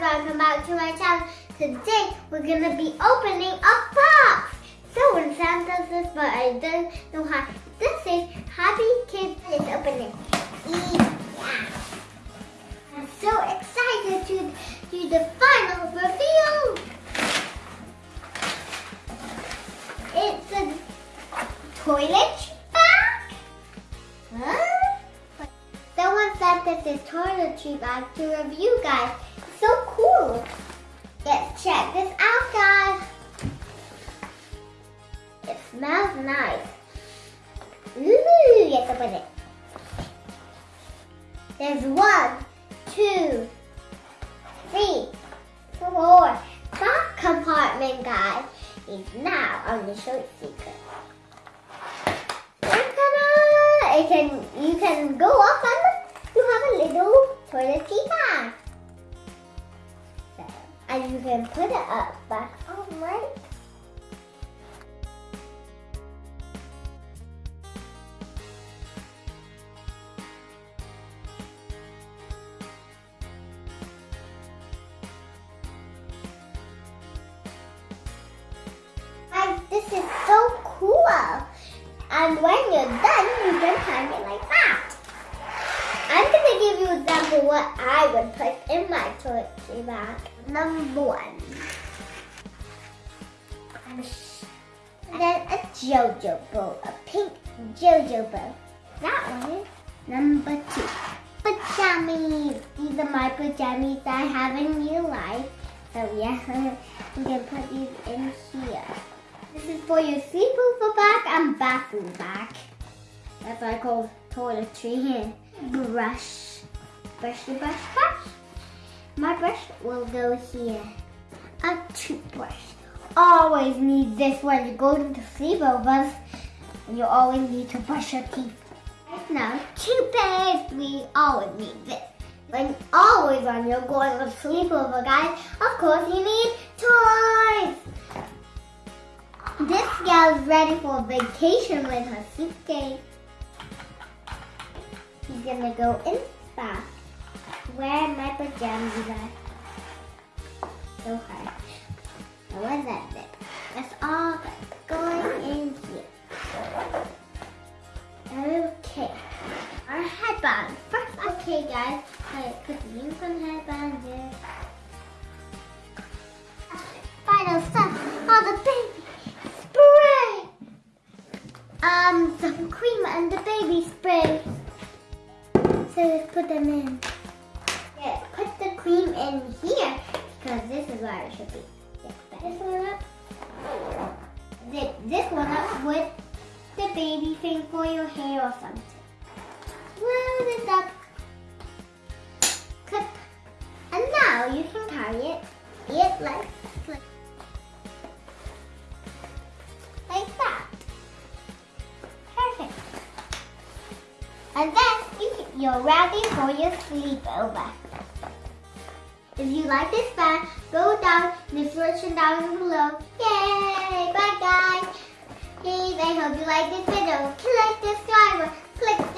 guys, welcome back to my channel. Today we're gonna be opening a box. So when Santa says, but I don't know how. This is Happy Kids. Let's it. Yeah. I'm so excited to do the final reveal. It's a toilet bag. Huh? Someone said that this is toiletry bag to review, guys. Check this out, guys. It smells nice. Ooh, let's open it. There's one, two, three, four, five compartment, guys. Is now on the show secret. It can you can go up and you have a little toiletry bag. And you can put it up back on right. Guys, this is so cool. And when you're done, you can hang it like that. I'm gonna give you an example what I would put in my toiletry bag. Number one. And then a JoJo bow, a pink JoJo bow. That one is number two. Pajamas. These are my pajamas that I have in real life. So yeah, we can put these in here. This is for your sleepover bag and bathroom bag. That's what I call toiletry here. Brush. Brush the brush brush. My brush will go here. A toothbrush. Always need this when you go into sleepovers. And you always need to brush your teeth. Now, toothpaste. We always need this. When always when you're going to sleepover, guys, of course you need toys. This gal's ready for vacation with her suitcase. Gonna go in back. Where my pajamas are. So hard. Now what's that zip? That's all going in here. Okay. Our headband. First, okay guys, I put the unicorn headband there. Final stuff. All the baby spray. Um, some cream and the baby spray. So let's put them in. Put the cream in here because this is where it should be. This one up. This, this one up with the baby thing for your hair or something. Roll this up. Clip. And now you can carry it. It like, like, like that. Perfect. And then you're ready for your sleepover. If you like this bag, go down in the description down below. Yay! Bye guys! Please, I hope you like this video. Click subscribe, click